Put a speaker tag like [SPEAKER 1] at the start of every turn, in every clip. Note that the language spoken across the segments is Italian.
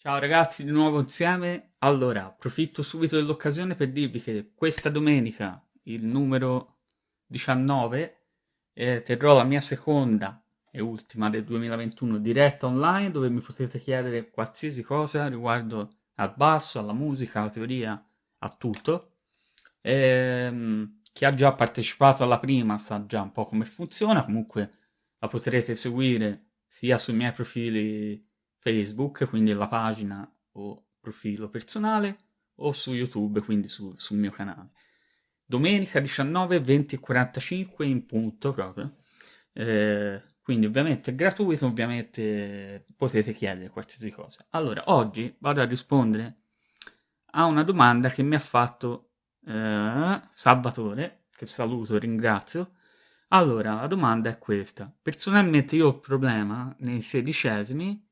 [SPEAKER 1] Ciao ragazzi, di nuovo insieme. Allora, approfitto subito dell'occasione per dirvi che questa domenica, il numero 19, eh, terrò la mia seconda e ultima del 2021 diretta online dove mi potete chiedere qualsiasi cosa riguardo al basso, alla musica, alla teoria, a tutto. Ehm, chi ha già partecipato alla prima sa già un po' come funziona, comunque la potrete seguire sia sui miei profili Facebook, quindi la pagina o profilo personale, o su YouTube, quindi su, sul mio canale. Domenica 19, 20 e 45 in punto proprio. Eh, quindi ovviamente è gratuito, ovviamente potete chiedere qualsiasi cosa. Allora, oggi vado a rispondere a una domanda che mi ha fatto eh, Salvatore, che saluto e ringrazio. Allora, la domanda è questa. Personalmente io ho il problema nei sedicesimi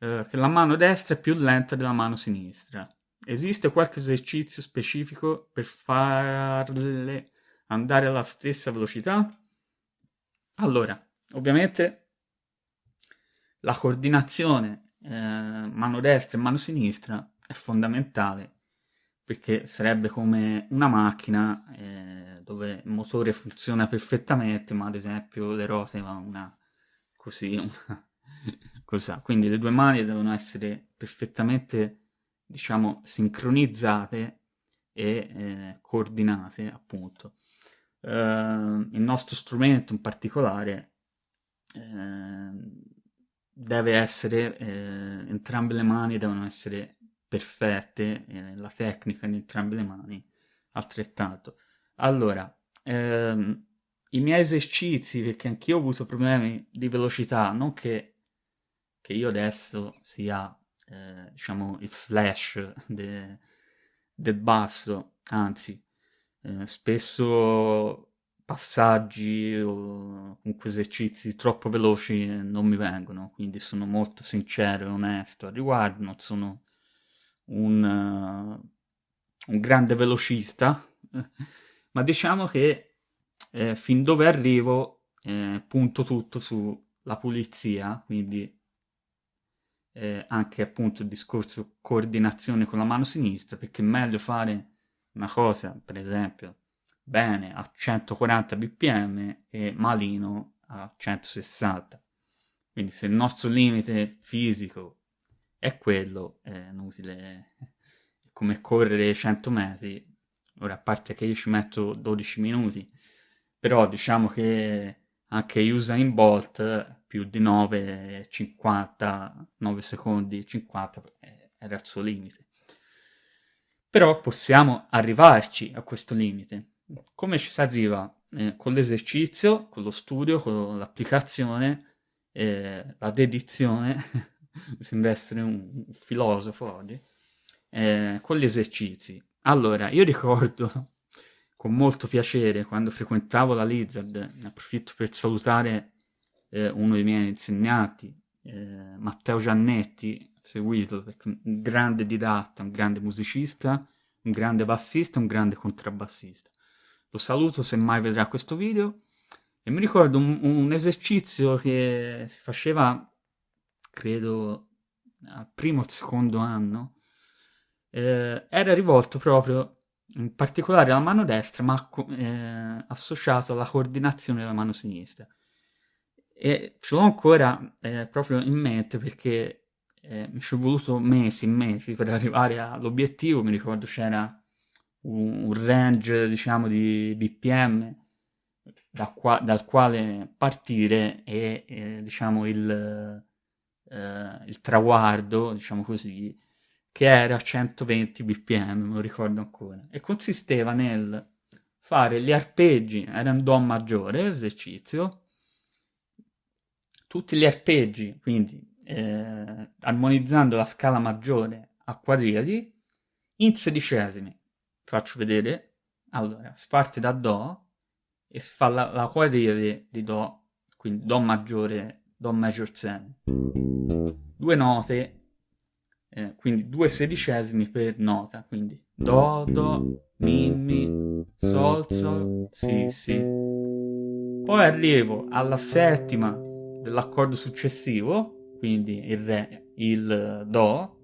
[SPEAKER 1] eh, che la mano destra è più lenta della mano sinistra. Esiste qualche esercizio specifico per farle andare alla stessa velocità? Allora, ovviamente la coordinazione eh, mano destra e mano sinistra è fondamentale perché sarebbe come una macchina eh, dove il motore funziona perfettamente ma ad esempio le ruote vanno una così una, cosa. Quindi le due mani devono essere perfettamente, diciamo, sincronizzate e eh, coordinate, appunto. Uh, il nostro strumento in particolare eh, deve essere, eh, entrambe le mani devono essere perfette, eh, la tecnica di entrambe le mani altrettanto. Allora, ehm, i miei esercizi, perché anch'io ho avuto problemi di velocità, non che che io adesso sia, eh, diciamo, il flash de, del basso, anzi, eh, spesso passaggi o comunque esercizi troppo veloci non mi vengono, quindi sono molto sincero e onesto al riguardo, non sono un, uh, un grande velocista, ma diciamo che eh, fin dove arrivo eh, punto tutto sulla pulizia, quindi eh, anche appunto il discorso coordinazione con la mano sinistra, perché è meglio fare una cosa, per esempio, bene a 140 bpm che malino a 160. Quindi se il nostro limite fisico è quello, è inutile come correre 100 metri. Ora, a parte che io ci metto 12 minuti, però diciamo che anche Usain Bolt più di 9, 50, 9 secondi 50 eh, era il suo limite. Però possiamo arrivarci a questo limite. Come ci si arriva? Eh, con l'esercizio, con lo studio, con l'applicazione, eh, la dedizione, mi sembra essere un, un filosofo oggi, eh, con gli esercizi. Allora, io ricordo con molto piacere quando frequentavo la Lizard, ne approfitto per salutare eh, uno dei miei insegnanti, eh, Matteo Giannetti, seguito perché un grande didatta, un grande musicista, un grande bassista, un grande contrabbassista. Lo saluto se mai vedrà questo video e mi ricordo un, un esercizio che si faceva, credo, al primo o secondo anno, eh, era rivolto proprio in particolare alla mano destra, ma eh, associato alla coordinazione della mano sinistra. E ce l'ho ancora eh, proprio in mente perché eh, mi ci è voluto mesi e mesi per arrivare all'obiettivo. Mi ricordo c'era un, un range, diciamo, di BPM da qua, dal quale partire e, diciamo, il, eh, il traguardo, diciamo così, che era 120 bpm, lo ricordo ancora, e consisteva nel fare gli arpeggi, era un Do maggiore l'esercizio, tutti gli arpeggi, quindi eh, armonizzando la scala maggiore a quadriadi, in sedicesimi. Faccio vedere, allora, si parte da Do e si fa la, la quadriade di Do, quindi Do maggiore, Do major 7. Due note eh, quindi due sedicesimi per nota, quindi Do, Do, Mi, Mi, Sol, Sol, Si, Si. Poi arrivo alla settima dell'accordo successivo, quindi il Re, il Do,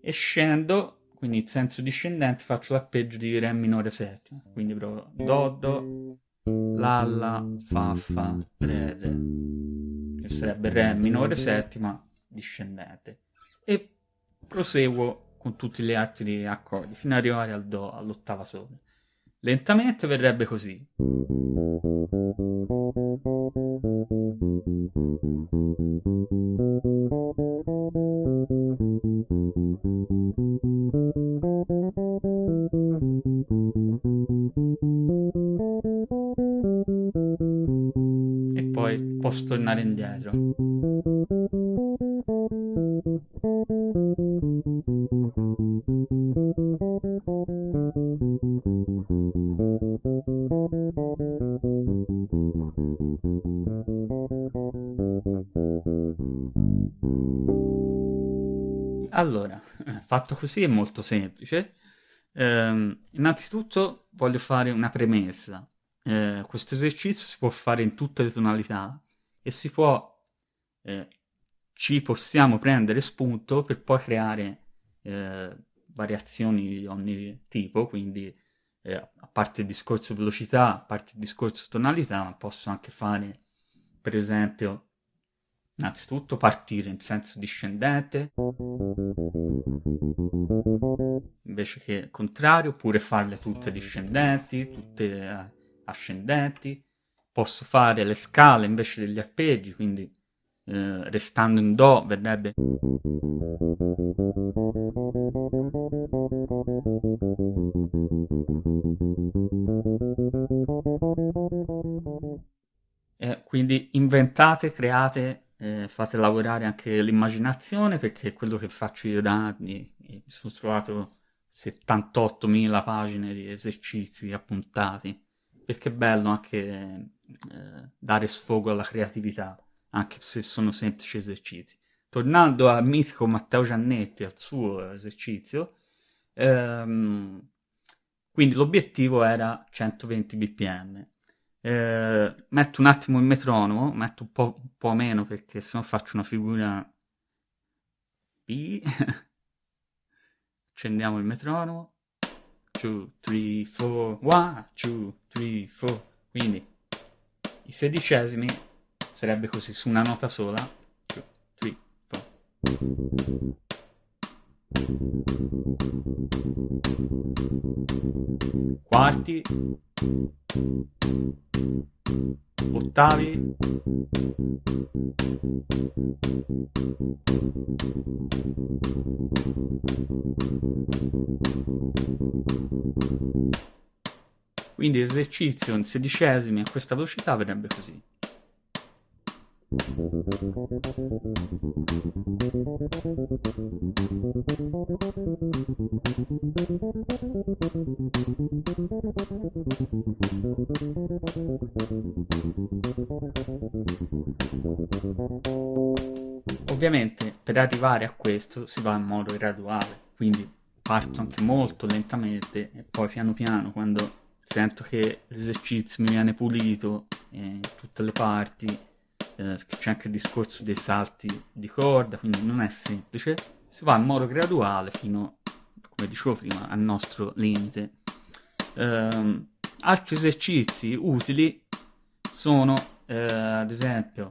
[SPEAKER 1] e scendo, quindi in senso discendente faccio l'arpeggio di Re minore settima, quindi provo Do, Do, La, La, Fa, Fa, Re, Re, che sarebbe Re minore settima discendente, e proseguo con tutti gli altri accordi fino ad arrivare al Do, all'ottava sola. Lentamente verrebbe così. E poi posso tornare indietro. Allora, fatto così è molto semplice. Eh, innanzitutto voglio fare una premessa. Eh, questo esercizio si può fare in tutte le tonalità e si può, eh, ci possiamo prendere spunto per poi creare eh, variazioni di ogni tipo, quindi eh, a parte il discorso velocità, a parte il discorso tonalità, ma posso anche fare, per esempio, innanzitutto partire in senso discendente, invece che contrario, oppure farle tutte discendenti, tutte eh, ascendenti. Posso fare le scale invece degli arpeggi, quindi eh, restando in Do verrebbe eh, quindi inventate, create, fate lavorare anche l'immaginazione perché è quello che faccio io da anni. Mi sono trovato 78.000 pagine di esercizi appuntati perché è bello anche eh, dare sfogo alla creatività, anche se sono semplici esercizi. Tornando al mitico Matteo Giannetti, al suo esercizio, ehm, quindi l'obiettivo era 120 bpm. Eh, metto un attimo il metronomo, metto un po', un po meno perché sennò faccio una figura B. Accendiamo il metronomo. 2, 3, 4, 1, 2, 3, 4. Quindi i sedicesimi sarebbe così su una nota sola. 2, 3, 4. Quarti. Ottavi. Quindi esercizio in sedicesimi a questa velocità verrebbe così. Ovviamente per arrivare a questo si va in modo graduale, quindi parto anche molto lentamente e poi piano piano quando sento che l'esercizio mi viene pulito in tutte le parti c'è anche il discorso dei salti di corda, quindi non è semplice, si va in modo graduale fino, come dicevo prima, al nostro limite. Eh, altri esercizi utili sono, eh, ad esempio,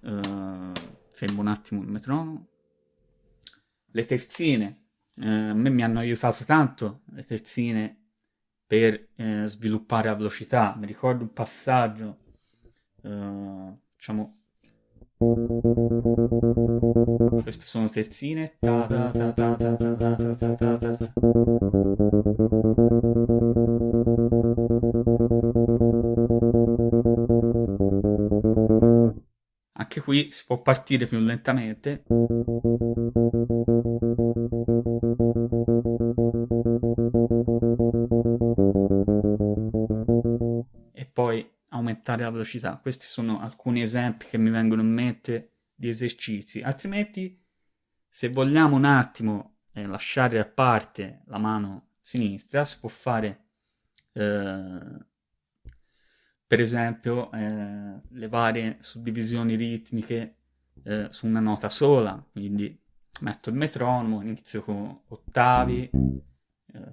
[SPEAKER 1] eh, fermo un attimo il metronomo, le terzine, eh, a me mi hanno aiutato tanto le terzine per eh, sviluppare la velocità. Mi ricordo un passaggio Uh, diciamo queste sono terzine ta ta ta ta ta ta ta ta ta ta ta anche qui si può partire più lentamente aumentare la velocità. Questi sono alcuni esempi che mi vengono in mente di esercizi. Altrimenti, se vogliamo un attimo eh, lasciare a parte la mano sinistra, si può fare, eh, per esempio, eh, le varie suddivisioni ritmiche eh, su una nota sola, quindi metto il metronomo, inizio con ottavi,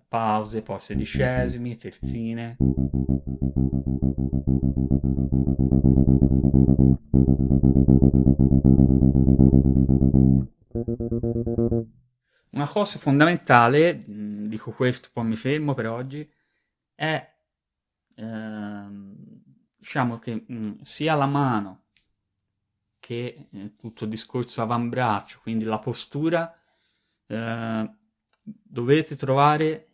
[SPEAKER 1] pause, poi sedicesimi, terzine. Una cosa fondamentale, dico questo, poi mi fermo per oggi, è ehm, diciamo che mh, sia la mano che eh, tutto il discorso avambraccio, quindi la postura, eh, dovete trovare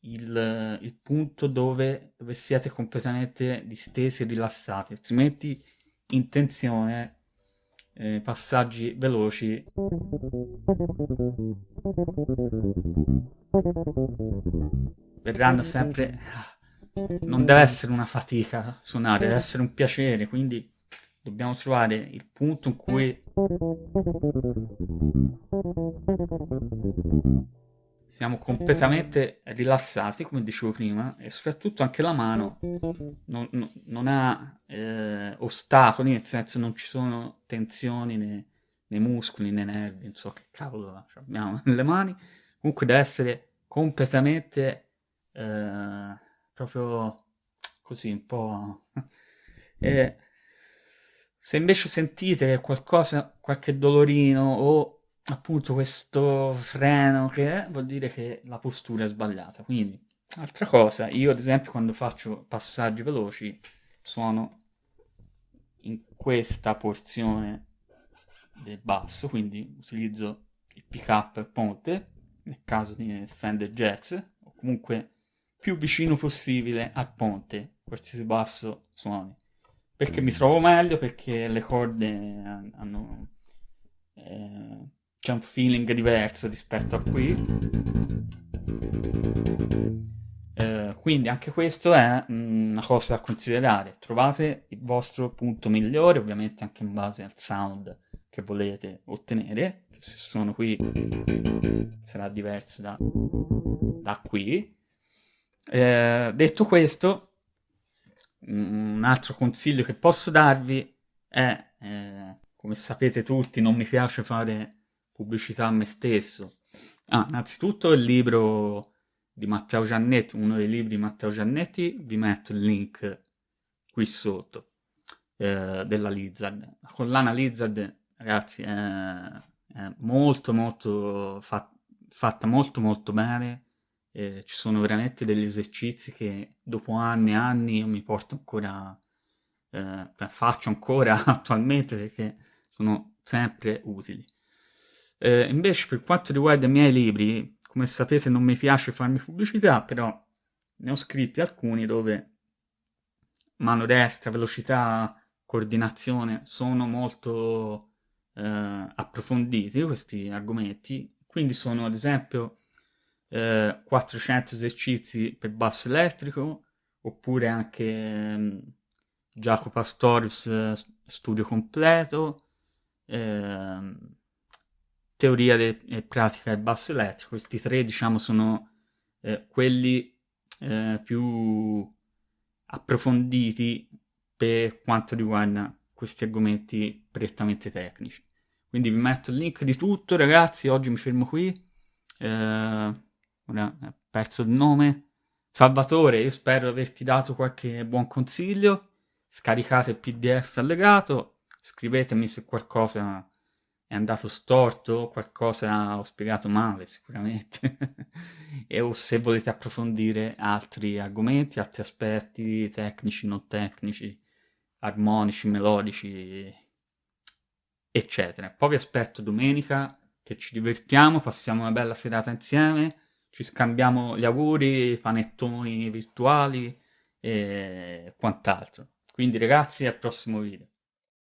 [SPEAKER 1] il, il punto dove, dove, siete completamente distesi e rilassati, altrimenti in tensione, eh, passaggi veloci. Verranno sempre... Non deve essere una fatica suonare, deve essere un piacere, quindi dobbiamo trovare il punto in cui siamo completamente rilassati, come dicevo prima, e soprattutto anche la mano non, non, non ha eh, ostacoli, nel senso non ci sono tensioni nei, nei muscoli, nei nervi, non so che cavolo abbiamo nelle mani, comunque deve essere completamente eh, proprio così, un po'... eh, se invece sentite qualcosa, qualche dolorino o appunto questo freno che è, vuol dire che la postura è sbagliata. Quindi, altra cosa, io ad esempio quando faccio passaggi veloci suono in questa porzione del basso, quindi utilizzo il pick up ponte, nel caso di Fender Jazz, o comunque più vicino possibile al ponte, qualsiasi basso suoni perché mi trovo meglio, perché le corde hanno... Eh, c'è un feeling diverso rispetto a qui. Eh, quindi anche questo è mm, una cosa da considerare. Trovate il vostro punto migliore, ovviamente anche in base al sound che volete ottenere, che se sono qui sarà diverso da, da qui. Eh, detto questo, un altro consiglio che posso darvi è, eh, come sapete tutti, non mi piace fare pubblicità a me stesso. Ah, innanzitutto il libro di Matteo Giannetti, uno dei libri di Matteo Giannetti, vi metto il link qui sotto eh, della Lizard. La collana Lizard, ragazzi, è, è molto molto fat, fatta molto molto bene eh, ci sono veramente degli esercizi che dopo anni e anni io mi porto ancora, eh, cioè faccio ancora attualmente perché sono sempre utili. Eh, invece per quanto riguarda i miei libri, come sapete non mi piace farmi pubblicità, però ne ho scritti alcuni dove mano destra, velocità, coordinazione sono molto eh, approfonditi questi argomenti, quindi sono ad esempio 400 eh, esercizi per basso elettrico, oppure anche eh, Jacopo Pastorius eh, studio completo, eh, teoria e pratica del basso elettrico. Questi tre, diciamo, sono eh, quelli eh, più approfonditi per quanto riguarda questi argomenti prettamente tecnici. Quindi vi metto il link di tutto, ragazzi. Oggi mi fermo qui. Eh, ora ho perso il nome. Salvatore, io spero di averti dato qualche buon consiglio. Scaricate il PDF allegato, scrivetemi se qualcosa è andato storto, qualcosa ho spiegato male sicuramente, e o se volete approfondire altri argomenti, altri aspetti tecnici, non tecnici, armonici, melodici, eccetera. Poi vi aspetto domenica che ci divertiamo, passiamo una bella serata insieme ci scambiamo gli auguri, panettoni virtuali e quant'altro. Quindi ragazzi, al prossimo video.